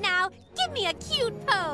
Now give me a cute pose.